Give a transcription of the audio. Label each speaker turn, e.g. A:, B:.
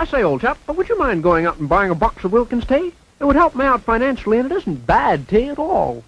A: I say, old chap, would you mind going out and buying a box of Wilkins tea? It would help me out financially, and it isn't bad tea at all.